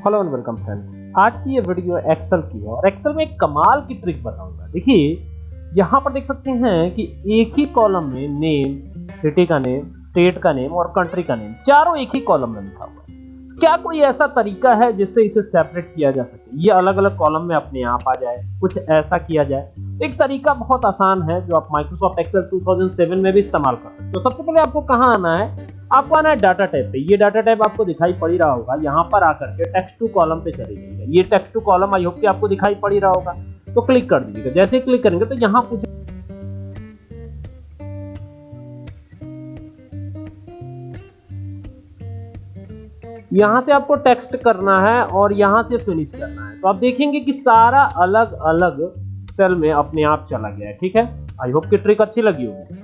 Hello and welcome friends. आज की ये वीडियो एक्सेल की है और एक्सेल में एक कमाल की ट्रिक बताऊँगा देखिए, यहाँ पर देख सकते हैं कि एक ही कॉलम में नेम सिटी का नेम स्टेट का नेम और कंट्री का नेम चारों एक ही कॉलम में लिखा हुआ है। क्या कोई ऐसा तरीका है जिससे इसे सेपरेट किया जा सके? ये अलग अलग कॉलम में अपने आप आ जाए, कुछ ऐसा किया जाए। एक तरीका बहुत आसान है जो आप माइक्रोसॉफ्ट एक्सेल 2007 में भी इस्तेमाल कर सकते हो। तो सबसे पहले आपको कहाँ आना है? आपको आना है डाटा टाइप पे। ये डाटा टाइप आपको दिखाई पड़ रहा होगा। यहाँ पर आकर के टेक्स्ट टू कॉलम पे चले जाइएगा ये text to column I hope कि आपको दिखाई पड़ रहा होगा। तो क्लिक कर दीजिएगा। जैसे क्लिक करेंगे तो यहाँ कुछ यहाँ से आपको टेक्स्ट करना है और यहाँ से फिनिश करना है। तो आप देखेंगे कि सारा अलग अलग सेल में अपने आप चला गया है। ठीक है? आई होप की ट्रिक अच्छी लगी होगी।